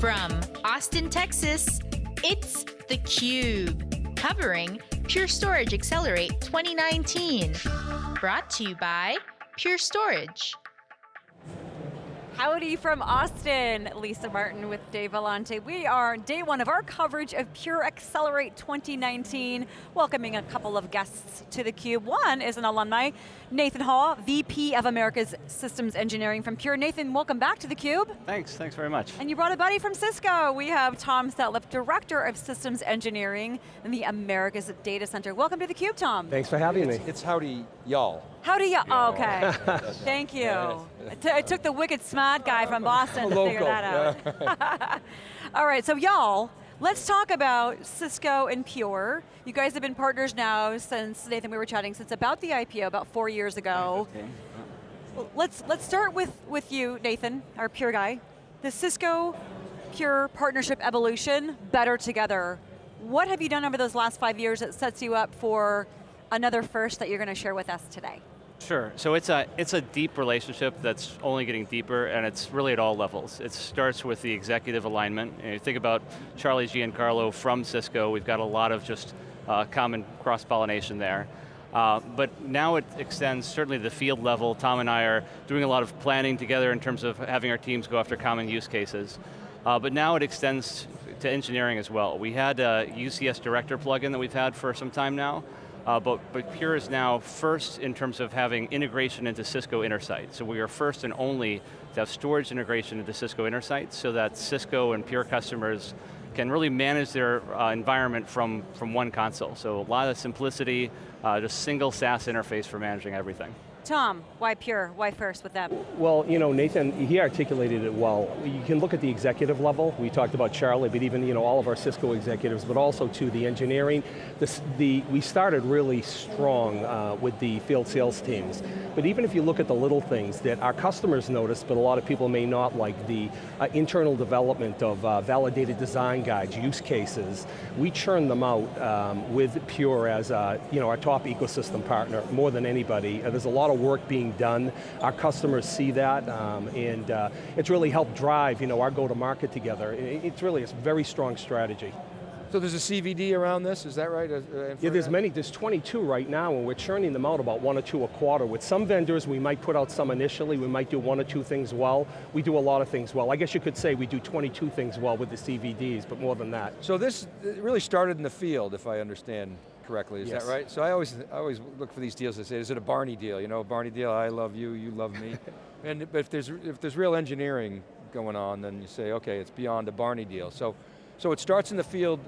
From Austin, Texas, it's theCUBE, covering Pure Storage Accelerate 2019. Brought to you by Pure Storage. Howdy from Austin, Lisa Martin with Dave Vellante. We are day one of our coverage of Pure Accelerate 2019, welcoming a couple of guests to theCUBE. One is an alumni, Nathan Hall, VP of America's Systems Engineering from Pure. Nathan, welcome back to theCUBE. Thanks, thanks very much. And you brought a buddy from Cisco. We have Tom Setliff, Director of Systems Engineering in the America's Data Center. Welcome to theCUBE, Tom. Thanks for having it's, me. It's howdy, y'all. Howdy, y'all, oh, okay. Thank you. It took the wicked smart guy from Boston to figure that out. All right, so y'all, let's talk about Cisco and Pure. You guys have been partners now since, Nathan, we were chatting, since about the IPO, about four years ago. Let's, let's start with, with you, Nathan, our Pure guy. The Cisco Pure partnership evolution, better together. What have you done over those last five years that sets you up for another first that you're going to share with us today? Sure, so it's a, it's a deep relationship that's only getting deeper and it's really at all levels. It starts with the executive alignment. You, you think about Charlie Giancarlo from Cisco, we've got a lot of just uh, common cross-pollination there. Uh, but now it extends certainly the field level. Tom and I are doing a lot of planning together in terms of having our teams go after common use cases. Uh, but now it extends to engineering as well. We had a UCS Director plugin that we've had for some time now, uh, but, but Pure is now first in terms of having integration into Cisco Intersight. So we are first and only to have storage integration into Cisco Intersight so that Cisco and Pure customers can really manage their uh, environment from, from one console. So a lot of simplicity, uh, just single SaaS interface for managing everything. Tom, why Pure? Why first with them? Well, you know, Nathan, he articulated it well. You can look at the executive level. We talked about Charlie, but even you know all of our Cisco executives, but also to the engineering. This, the, we started really strong uh, with the field sales teams. But even if you look at the little things that our customers notice, but a lot of people may not, like the uh, internal development of uh, validated design guides, use cases, we churn them out um, with Pure as uh, you know, our top ecosystem partner, more than anybody. Uh, there's a lot of work being done. Our customers see that, um, and uh, it's really helped drive you know, our go-to-market together. It's really a very strong strategy. So there's a CVD around this, is that right? Uh, yeah, there's many, there's 22 right now, and we're churning them out about one or two a quarter. With some vendors, we might put out some initially, we might do one or two things well. We do a lot of things well. I guess you could say we do 22 things well with the CVDs, but more than that. So this really started in the field, if I understand correctly, is yes. that right? So I always, I always look for these deals to say, is it a Barney deal? You know, Barney deal, I love you, you love me. and but if there's, if there's real engineering going on, then you say, okay, it's beyond a Barney deal. So, so it starts in the field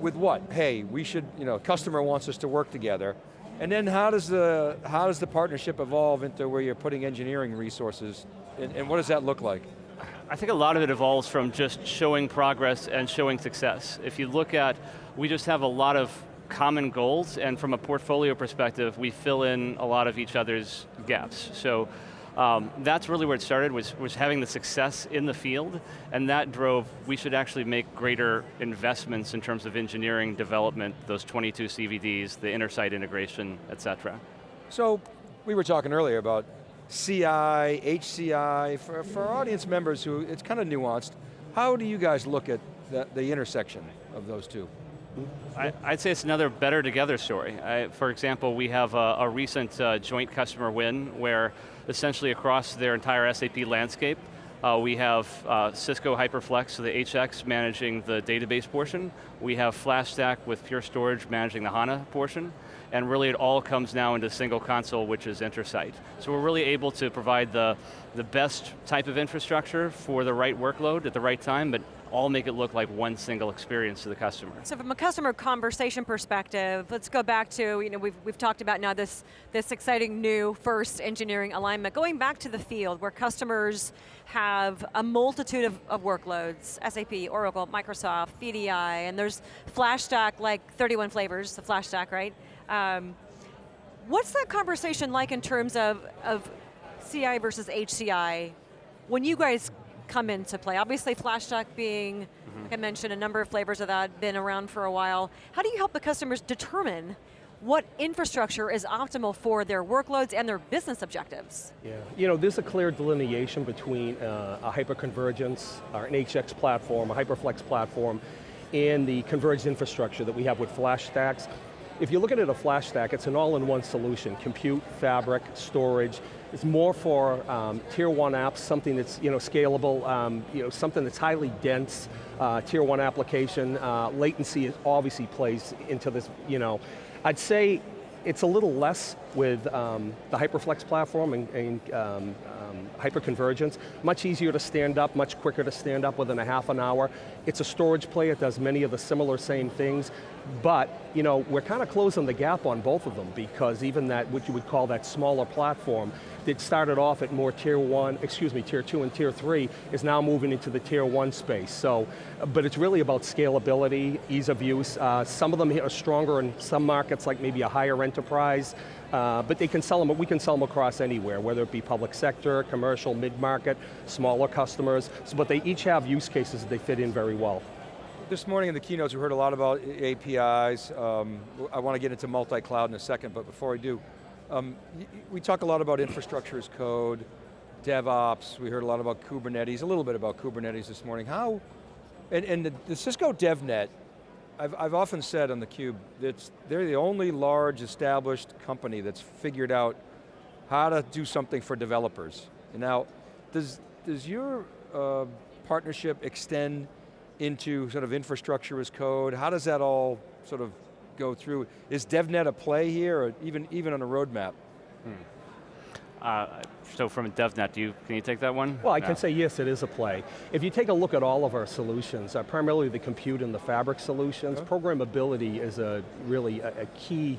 with what? Hey, we should, you know, customer wants us to work together. And then how does the, how does the partnership evolve into where you're putting engineering resources, and, and what does that look like? I think a lot of it evolves from just showing progress and showing success. If you look at, we just have a lot of common goals, and from a portfolio perspective, we fill in a lot of each other's gaps. So um, that's really where it started, was, was having the success in the field, and that drove, we should actually make greater investments in terms of engineering development, those 22 CVDs, the Intersight integration, et cetera. So, we were talking earlier about CI, HCI, for, for audience members who, it's kind of nuanced, how do you guys look at the, the intersection of those two? I, would say it's another better together story. I, for example, we have a, a recent uh, joint customer win where essentially across their entire SAP landscape, uh, we have uh, Cisco HyperFlex, so the HX managing the database portion. We have FlashStack with Pure Storage managing the HANA portion. And really it all comes now into a single console, which is Intersight. So we're really able to provide the, the best type of infrastructure for the right workload at the right time, but all make it look like one single experience to the customer. So from a customer conversation perspective, let's go back to, you know, we've, we've talked about now this, this exciting new first engineering alignment. Going back to the field where customers have a multitude of, of workloads, SAP, Oracle, Microsoft, VDI, and there's FlashStack, like 31 flavors, the FlashStack, right? Um, what's that conversation like in terms of, of CI versus HCI when you guys come into play? Obviously FlashStack being, mm -hmm. like I mentioned, a number of flavors of that, been around for a while. How do you help the customers determine what infrastructure is optimal for their workloads and their business objectives. Yeah, you know, there's a clear delineation between uh, a hyperconvergence, or an HX platform, a HyperFlex platform, and the converged infrastructure that we have with flash stacks. If you're looking at a flash stack, it's an all-in-one solution, compute, fabric, storage. It's more for um, tier one apps, something that's you know, scalable, um, you know, something that's highly dense, uh, tier one application. Uh, latency obviously plays into this, you know. I'd say it's a little less with um, the HyperFlex platform and, and um, um, hyperconvergence. Much easier to stand up, much quicker to stand up within a half an hour. It's a storage play, it does many of the similar same things, but you know, we're kind of closing the gap on both of them because even that, what you would call that smaller platform, that started off at more tier one, excuse me, tier two and tier three, is now moving into the tier one space. So, but it's really about scalability, ease of use. Uh, some of them are stronger in some markets, like maybe a higher enterprise, uh, but they can sell them, we can sell them across anywhere, whether it be public sector, commercial, mid-market, smaller customers, so, but they each have use cases that they fit in very well. This morning in the keynotes we heard a lot about APIs. Um, I want to get into multi-cloud in a second, but before I do, um, we talk a lot about infrastructure as code, DevOps, we heard a lot about Kubernetes, a little bit about Kubernetes this morning. How, and, and the, the Cisco DevNet, I've, I've often said on theCUBE, that they're the only large established company that's figured out how to do something for developers. Now, does, does your uh, partnership extend into sort of infrastructure as code? How does that all sort of go through. Is DevNet a play here, or even, even on a roadmap? Hmm. Uh, so from DevNet, do you, can you take that one? Well, I no. can say yes, it is a play. If you take a look at all of our solutions, uh, primarily the compute and the fabric solutions, okay. programmability is a really a, a key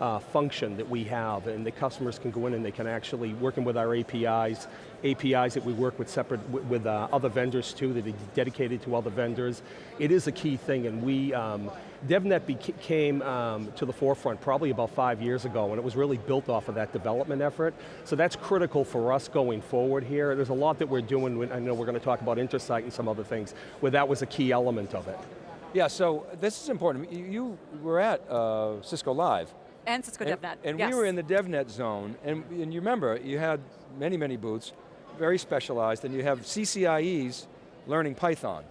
uh, function that we have and the customers can go in and they can actually, working with our APIs, APIs that we work with separate, with uh, other vendors too, that are dedicated to other vendors. It is a key thing and we, um, DevNet came um, to the forefront probably about five years ago and it was really built off of that development effort. So that's critical for us going forward here. There's a lot that we're doing, I know we're going to talk about Intersight and some other things, where that was a key element of it. Yeah, so this is important. You were at uh, Cisco Live, and Cisco and, DevNet, And yes. we were in the DevNet zone, and, and you remember, you had many, many booths, very specialized, and you have CCIEs learning Python,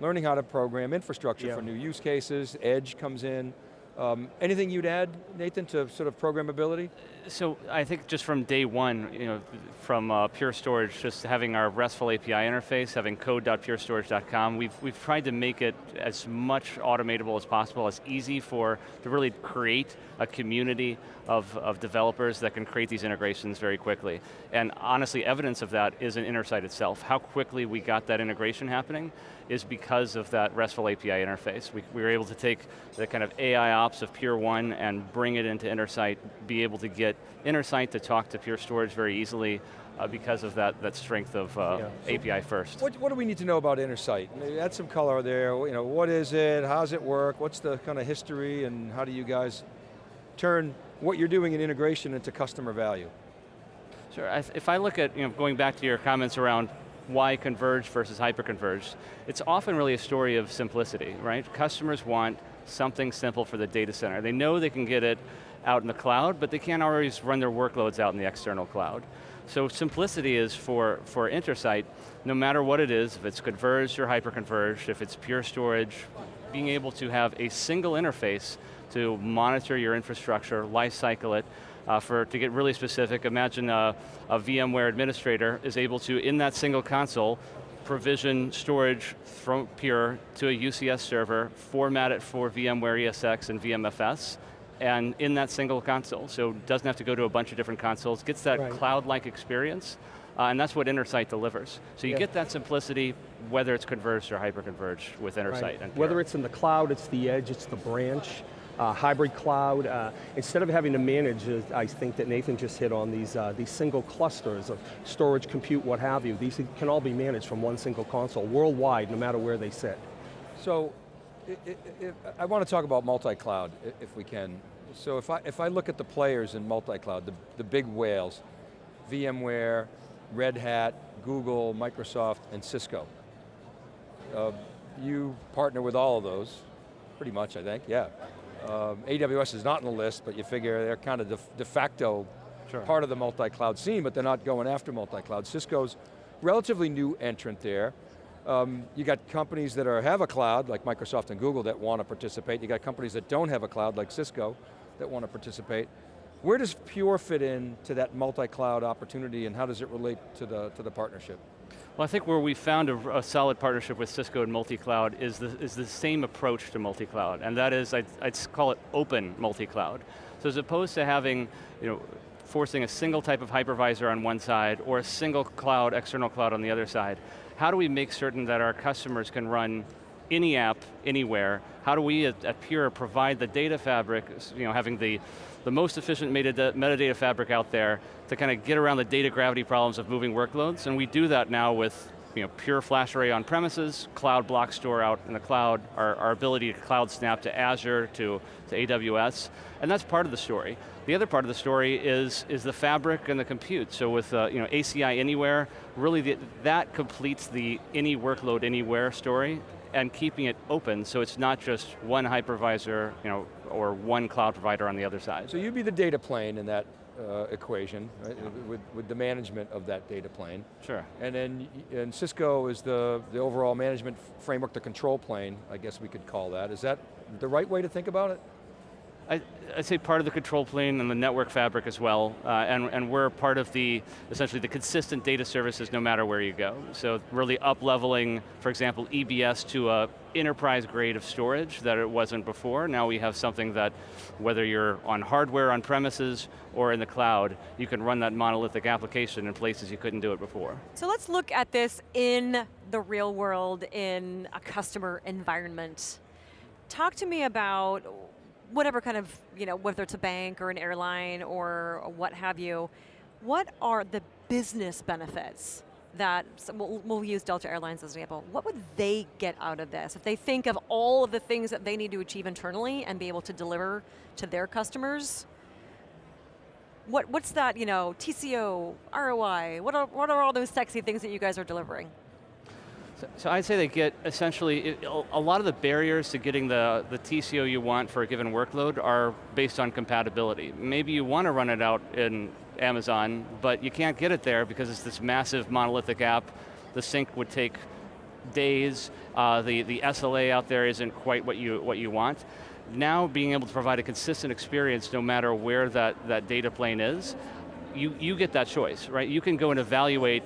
learning how to program infrastructure for new use cases, Edge comes in, um, anything you'd add, Nathan, to sort of programmability? So I think just from day one, you know, from uh, Pure Storage, just having our RESTful API interface, having code.purestorage.com, we've, we've tried to make it as much automatable as possible, as easy for, to really create a community of, of developers that can create these integrations very quickly. And honestly, evidence of that is in Intersight itself. How quickly we got that integration happening is because of that RESTful API interface. We, we were able to take the kind of AI ops of Pure One and bring it into Intersight, be able to get Intersight to talk to Pure Storage very easily uh, because of that, that strength of uh, yeah. API first. What, what do we need to know about Intersight? Add some color there, you know, what is it, how does it work, what's the kind of history, and how do you guys turn what you're doing in integration into customer value? Sure, if I look at, you know, going back to your comments around why converged versus hyperconverged, it's often really a story of simplicity, right? Customers want something simple for the data center. They know they can get it out in the cloud, but they can't always run their workloads out in the external cloud. So simplicity is for, for Intersight, no matter what it is, if it's converged or hyperconverged, if it's pure storage, being able to have a single interface to monitor your infrastructure, lifecycle it, uh, for, to get really specific, imagine a, a VMware administrator is able to, in that single console, provision storage from Pure to a UCS server, format it for VMware ESX and VMFS, and in that single console. So doesn't have to go to a bunch of different consoles, gets that right. cloud-like experience, uh, and that's what Intersight delivers. So you yeah. get that simplicity, whether it's converged or hyper-converged with Intersight. Right. And whether it's in the cloud, it's the edge, it's the branch, uh, hybrid cloud. Uh, instead of having to manage, uh, I think that Nathan just hit on these, uh, these single clusters of storage, compute, what have you. These can all be managed from one single console, worldwide, no matter where they sit. So, I want to talk about multi-cloud, if we can. So if I, if I look at the players in multi-cloud, the, the big whales, VMware, Red Hat, Google, Microsoft, and Cisco. Uh, you partner with all of those, pretty much I think, yeah. Um, AWS is not on the list, but you figure they're kind of de, de facto Sure. part of the multi-cloud scene, but they're not going after multi-cloud. Cisco's relatively new entrant there. Um, you got companies that are, have a cloud, like Microsoft and Google, that want to participate. You got companies that don't have a cloud, like Cisco, that want to participate. Where does Pure fit in to that multi-cloud opportunity and how does it relate to the, to the partnership? Well, I think where we found a, a solid partnership with Cisco and multi-cloud is the, is the same approach to multi-cloud, and that is, I'd, I'd call it open multi-cloud. So as opposed to having, you know, forcing a single type of hypervisor on one side or a single cloud, external cloud on the other side. How do we make certain that our customers can run any app, anywhere? How do we at, at Pure provide the data fabric, you know, having the, the most efficient metadata, metadata fabric out there to kind of get around the data gravity problems of moving workloads, and we do that now with you know, pure flash array on premises, cloud block store out in the cloud, our, our ability to cloud snap to Azure, to, to AWS, and that's part of the story. The other part of the story is, is the fabric and the compute. So with uh, you know, ACI Anywhere, really the, that completes the any workload anywhere story and keeping it open so it's not just one hypervisor you know, or one cloud provider on the other side. So you'd be the data plane in that uh, equation, right, with, with the management of that data plane. Sure. And then and Cisco is the, the overall management framework, the control plane, I guess we could call that. Is that the right way to think about it? I, would say part of the control plane and the network fabric as well, uh, and, and we're part of the, essentially the consistent data services no matter where you go. So really up-leveling, for example, EBS to a enterprise grade of storage that it wasn't before. Now we have something that, whether you're on hardware on premises or in the cloud, you can run that monolithic application in places you couldn't do it before. So let's look at this in the real world, in a customer environment. Talk to me about whatever kind of, you know, whether it's a bank or an airline or what have you, what are the business benefits that, we'll, we'll, use Delta Airlines as an example, what would they get out of this? If they think of all of the things that they need to achieve internally and be able to deliver to their customers, what, what's that, you know, TCO, ROI, what are, what are all those sexy things that you guys are delivering? So, so, I'd say they get essentially, a lot of the barriers to getting the, the TCO you want for a given workload are based on compatibility. Maybe you want to run it out in Amazon, but you can't get it there because it's this massive monolithic app. The sync would take days. Uh, the, the SLA out there isn't quite what you, what you want. Now being able to provide a consistent experience no matter where that, that data plane is, you, you get that choice, right? You can go and evaluate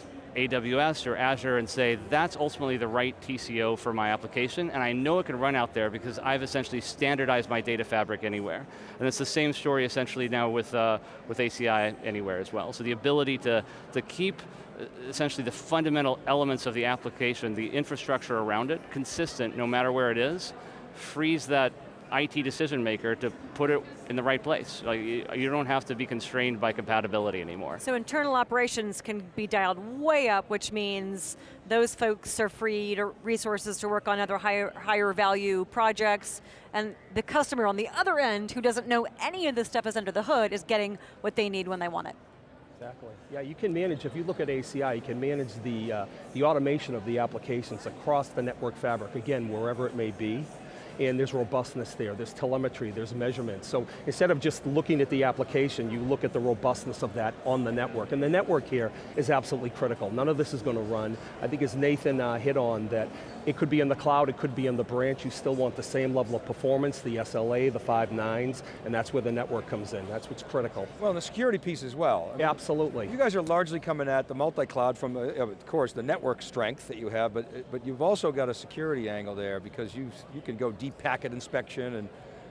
AWS or Azure and say, that's ultimately the right TCO for my application, and I know it can run out there because I've essentially standardized my data fabric anywhere. And it's the same story essentially now with, uh, with ACI anywhere as well. So the ability to, to keep uh, essentially the fundamental elements of the application, the infrastructure around it, consistent no matter where it is, frees that IT decision maker to put it in the right place. Like, you don't have to be constrained by compatibility anymore. So internal operations can be dialed way up, which means those folks are freed resources to work on other higher, higher value projects, and the customer on the other end, who doesn't know any of this stuff is under the hood, is getting what they need when they want it. Exactly. Yeah, you can manage, if you look at ACI, you can manage the, uh, the automation of the applications across the network fabric, again, wherever it may be and there's robustness there, there's telemetry, there's measurement. So instead of just looking at the application, you look at the robustness of that on the network. And the network here is absolutely critical. None of this is going to run. I think as Nathan uh, hit on that, it could be in the cloud, it could be in the branch, you still want the same level of performance, the SLA, the five nines, and that's where the network comes in, that's what's critical. Well, the security piece as well. I mean, Absolutely. You guys are largely coming at the multi-cloud from, uh, of course, the network strength that you have, but, but you've also got a security angle there because you, you can go deep packet inspection and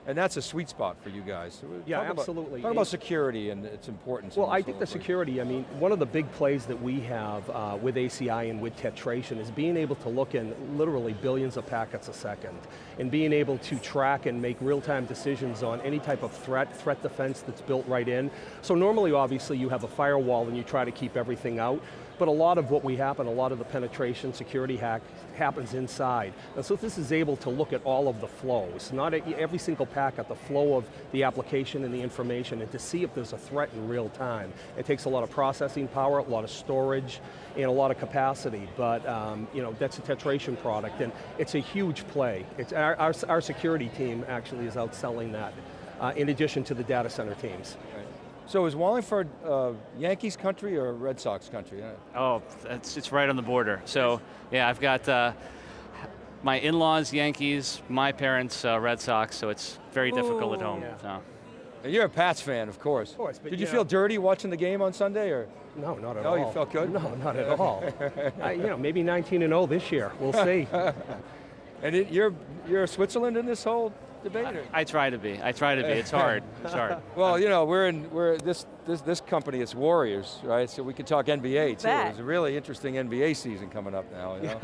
and that's a sweet spot for you guys. Yeah, talk absolutely. About, talk about security and its importance. Well, I think the security, I mean, one of the big plays that we have uh, with ACI and with Tetration is being able to look in literally billions of packets a second and being able to track and make real-time decisions on any type of threat, threat defense that's built right in. So normally, obviously, you have a firewall and you try to keep everything out but a lot of what we happen, a lot of the penetration, security hack happens inside. And so this is able to look at all of the flows, not at every single packet, the flow of the application and the information, and to see if there's a threat in real time. It takes a lot of processing power, a lot of storage, and a lot of capacity, but um, you know, that's a tetration product, and it's a huge play. It's, our, our, our security team actually is outselling that, uh, in addition to the data center teams. So is Wallingford uh, Yankees country or Red Sox country? Oh, it's, it's right on the border. So, yeah, I've got uh, my in-laws Yankees, my parents uh, Red Sox, so it's very difficult at home. Yeah. So. And You're a Pats fan, of course. Of course, but Did you you feel know- dirty watching the game on Sunday, or? No, not at No, all. you felt good? No, not at all. Uh, you know, maybe 19 and 0 this year, we'll see. And it, you're you're Switzerland in this whole debate? or- I try to be. I try to be. It's hard. It's hard. Well, you know, we're in we're this this this company. It's Warriors, right? So we could talk NBA too. Bet. There's a really interesting NBA season coming up now. You know?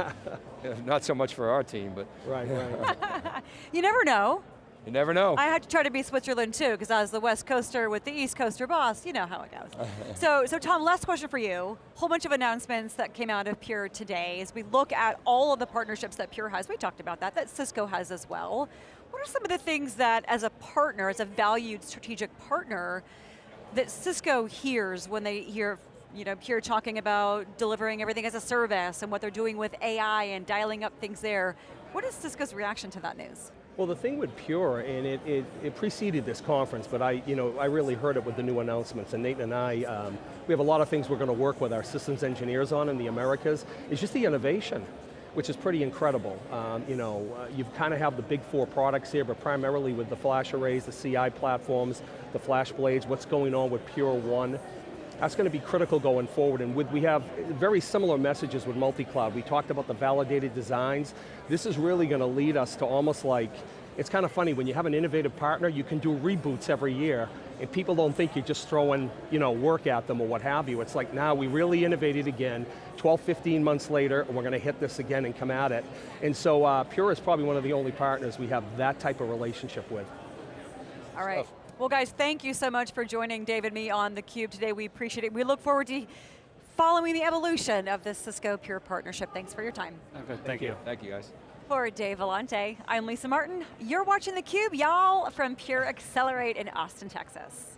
Yeah, Not so much for our team, but right, right. You never know. you never know. I had to try to be Switzerland too, because I was the West Coaster with the East Coaster boss. You know how it goes. so, so Tom, last question for you. Whole bunch of announcements that came out of Pure today. As we look at all of the partnerships that Pure has, we talked about that. That Cisco has as well. Are some of the things that, as a partner, as a valued strategic partner, that Cisco hears when they hear you know, Pure talking about delivering everything as a service and what they're doing with AI and dialing up things there. What is Cisco's reaction to that news? Well, the thing with Pure, and it, it, it preceded this conference, but I, you know, I really heard it with the new announcements, and Nathan and I, um, we have a lot of things we're going to work with our systems engineers on in the Americas. It's just the innovation, which is pretty incredible. Um, you know, uh, you kind of have the big four products here, but primarily with the flash arrays, the CI platforms, the flash blades, what's going on with Pure One. That's going to be critical going forward, and with, we have very similar messages with multi-cloud. We talked about the validated designs. This is really going to lead us to almost like, it's kind of funny, when you have an innovative partner, you can do reboots every year, and people don't think you're just throwing you know, work at them or what have you. It's like, now we really innovated again, 12, 15 months later, and we're going to hit this again and come at it. And so uh, Pure is probably one of the only partners we have that type of relationship with. All right. Well guys, thank you so much for joining Dave and me on theCUBE today. We appreciate it. We look forward to following the evolution of this Cisco Pure partnership. Thanks for your time. Okay, thank you. Thank you, guys. For Dave Vellante, I'm Lisa Martin. You're watching theCUBE, y'all, from Pure Accelerate in Austin, Texas.